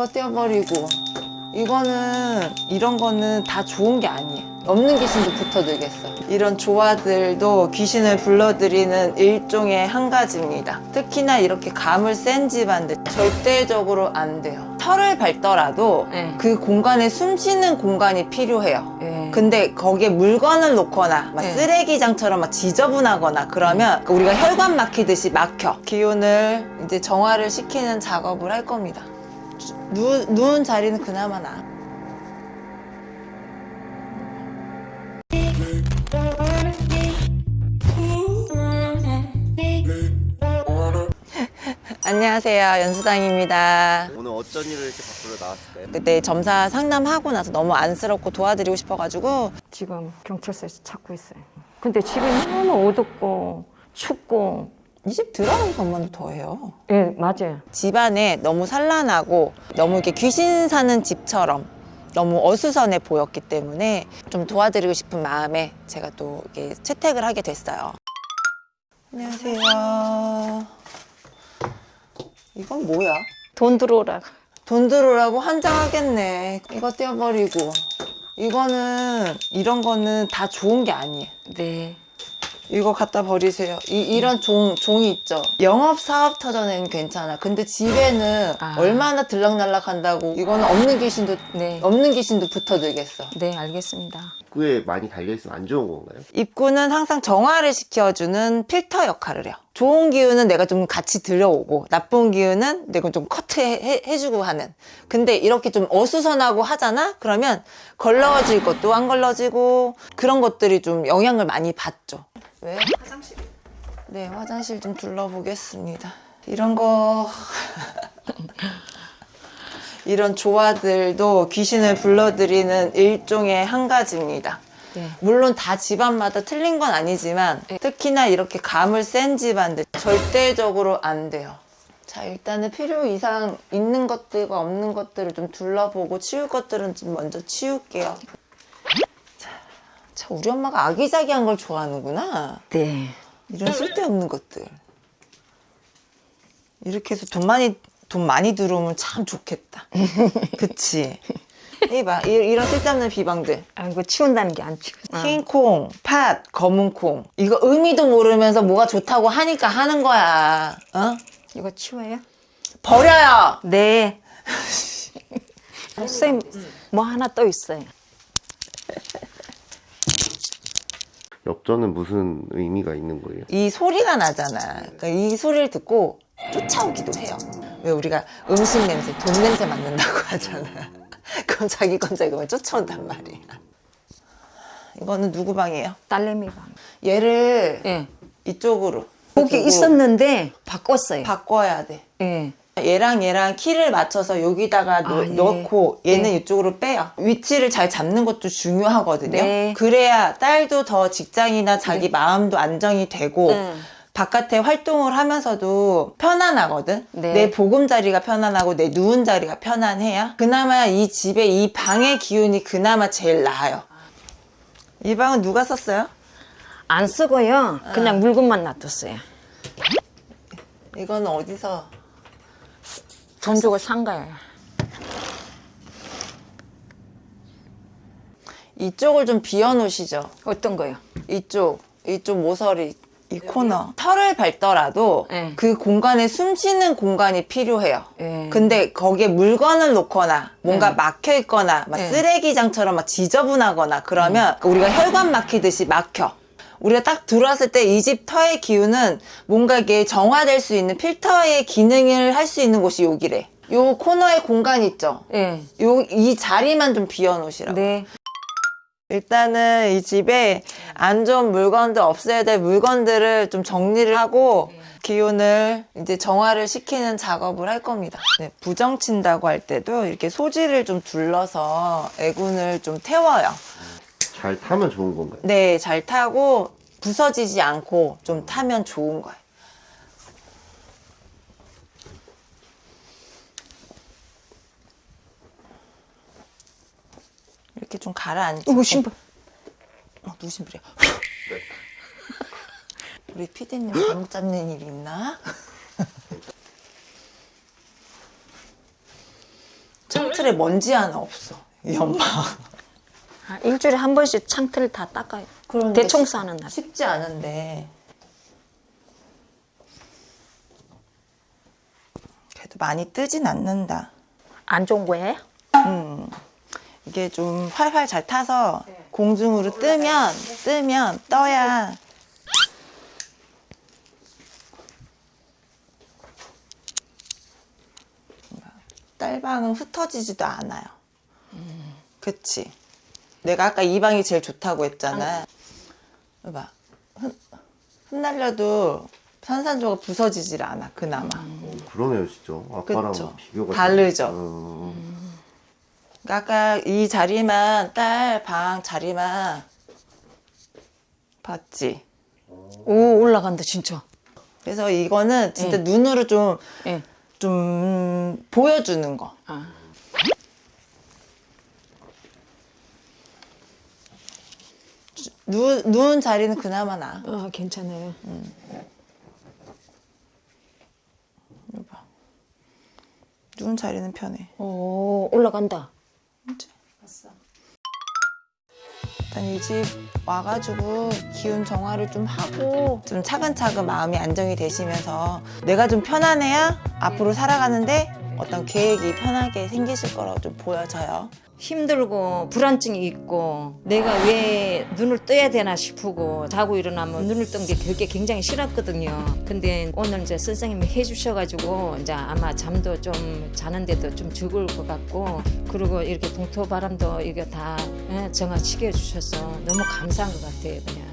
이거 떼어버리고 이거는 이런 거는 다 좋은 게 아니에요. 없는 귀신도 붙어들겠어. 이런 조화들도 귀신을 불러들이는 일종의 한 가지입니다. 특히나 이렇게 감을 센 집안들 절대적으로 안 돼요. 털을 밟더라도 네. 그 공간에 숨쉬는 공간이 필요해요. 예. 근데 거기에 물건을 놓거나 막 네. 쓰레기장처럼 막 지저분하거나 그러면 우리가 혈관 막히듯이 막혀. 기운을 이제 정화를 시키는 작업을 할 겁니다 누, 누운 자리는 그나마 나 안녕하세요 연수당입니다 오늘 어쩐 일을 이렇게 밖으로 나왔을까요? 그때 점사 상담하고 나서 너무 안쓰럽고 도와드리고 싶어가지고 지금 경찰서에서 찾고 있어요. 근데 집이 너무 어둡고 춥고 이집 들어가는 것만 더해요 예 맞아요. 집안에 너무 산란하고 너무 이렇게 귀신 사는 집처럼 너무 어수선해 보였기 때문에 좀 도와드리고 싶은 마음에 제가 또 이렇게 채택을 하게 됐어요. 안녕하세요. 이건 뭐야? 돈 들어오라. 돈 들어오라고 환장하겠네. 이거 떼어버리고. 이거는 이런 거는 다 좋은 게 아니에요. 네. 이거 갖다 버리세요. 이, 런 종, 종이 있죠. 영업 사업 터전에는 괜찮아. 근데 집에는 아. 얼마나 들락날락 한다고. 이거는 없는 귀신도, 네. 없는 귀신도 붙어들겠어. 네 알겠습니다. 입구에 많이 달려있으면 안 좋은 건가요? 입구는 항상 정화를 시켜주는 필터 역할을 해요. 좋은 기운은 내가 좀 같이 들여오고, 나쁜 기운은 내가 좀 커트해주고 하는. 근데 이렇게 좀 어수선하고 하잖아? 그러면 걸러질 것도 안 걸러지고, 그런 것들이 좀 영향을 많이 받죠. 왜? 화장실. 네, 화장실 좀 둘러보겠습니다. 이런 거. 이런 조화들도 귀신을 불러들이는 일종의 한 가지입니다. 네. 물론 다 집안마다 틀린 건 아니지만 특히나 이렇게 감을 센 집안들 절대적으로 안 돼요. 자 일단은 필요 이상 있는 것들과 없는 것들을 좀 둘러보고 치울 것들은 좀 먼저 치울게요. 자, 자 우리 엄마가 아기자기한 걸 좋아하는구나. 네. 이런 쓸데없는 것들. 이렇게 해서 돈 많이 돈 많이 들어오면 참 좋겠다. 그치? 이봐 이- 이런 쓸데없는 비방들. 아 이거 치운다는 게 안 치워. 흰 콩, 팥, 검은 콩. 이거 의미도 모르면서 뭐가 좋다고 하니까 하는 거야. 어? 이거 치워요? 버려요. 네. 선생님 뭐 하나 또 있어요. 엽전은 무슨 의미가 있는 거예요? 이 소리가 나잖아. 그러니까 이 소리를 듣고 쫓아오기도 해요. 왜 우리가 음식 냄새, 돈 냄새 맡는다고 하잖아. 그럼 자기 건 자기 건 쫓아온단 말이야. 이거는 누구 방이에요? 딸내미가. 얘를 예. 이쪽으로. 거기 두고 있었는데 바꿨어요. 바꿔야 돼. 예. 얘랑 얘랑 키를 맞춰서 여기다가 넣, 아, 예. 넣고 얘는 예. 이쪽으로 빼요. 위치를 잘 잡는 것도 중요하거든요. 네. 그래야 딸도 더 직장이나 자기 마음도 안정이 되고 음. 바깥에 활동을 하면서도 편안하거든. 네. 내 보금자리가 편안하고 내 누운 자리가 편안해야 그나마 이 집에 이 방의 기운이 그나마 제일 나아요. 이 방은 누가 썼어요? 안 쓰고요. 그냥 물건만 놔뒀어요. 이거는 어디서? 돈 주고 산 거예요. 이쪽을 좀 비워 놓으시죠. 어떤 거요? 이쪽, 이쪽 모서리, 이 코너. 털을 밟더라도 네. 그 공간에 숨 쉬는 공간이 필요해요. 네. 근데 거기에 물건을 놓거나 뭔가 네. 막혀 있거나 막 네. 쓰레기장처럼 막 지저분하거나 그러면 우리가 혈관 막히듯이 막혀. 우리가 딱 들어왔을 때 이 집 터의 기운은 뭔가 이게 정화될 수 있는 필터의 기능을 할 수 있는 곳이 여기래. 요 코너에 공간 있죠? 예. 요, 이 자리만 좀 비워놓으시라고. 네. 일단은 이 집에 안 좋은 물건들 없애야 될 물건들을 좀 정리를 하고 기운을 이제 정화를 시키는 작업을 할 겁니다. 네, 부정친다고 할 때도 이렇게 소지를 좀 둘러서 애군을 좀 태워요. 잘 타면 좋은 건가요? 네, 잘 타고 부서지지 않고 좀 타면 좋은 거예요. 이렇게 좀 가라앉히고 이거 신발. 어, 누구 신발이야? 우리 피디님 잘못 잡는 일 있나? 창틀에 먼지 하나 없어. 이 엄마. 아, 일주일에 한 번씩 창틀을 다 닦아요. 쉽- 싸는 날. 쉽지 않은데. 그래도 많이 뜨진 않는다. 안 좋은 거예요? 이게 좀 활활 잘 타서 공중으로 뜨면 뜨면 떠야 딸방은 흩어지지도 않아요. 그치? 내가 아까 이 방이 제일 좋다고 했잖아. 봐. 흩, 흩날려도 산산조가 부서지질 않아, 그나마. 그러네요, 진짜. 아까랑 그쵸. 비교가 다르죠. 음, 아까 이 자리만 딸 방 자리만 봤지. 오 올라간다 진짜. 그래서 이거는 진짜 눈으로 좀, 예. 좀 보여주는 거. 아. 누, 누운 자리는 그나마 나. 아 괜찮아요. 이거 봐. 누운 자리는 편해. 오 올라간다. 일단 이 집 와가지고 기운 정화를 좀 하고 좀 차근차근 마음이 안정이 되시면서 내가 좀 편안해야 앞으로 살아가는데 어떤 계획이 편하게 생기실 거라고 좀 보여져요. 힘들고 불안증이 있고 내가 왜 눈을 떠야 되나 싶고 자고 일어나면 눈을 뜬게 그게 굉장히 싫었거든요. 근데 오늘 이제 선생님이 해주셔가지고 이제 아마 잠도 좀 자는데도 좀 적을 것 같고 그리고 이렇게 동토 바람도 이게 다 예, 정화시켜 주셔서 너무 감사한 것 같아요 그냥.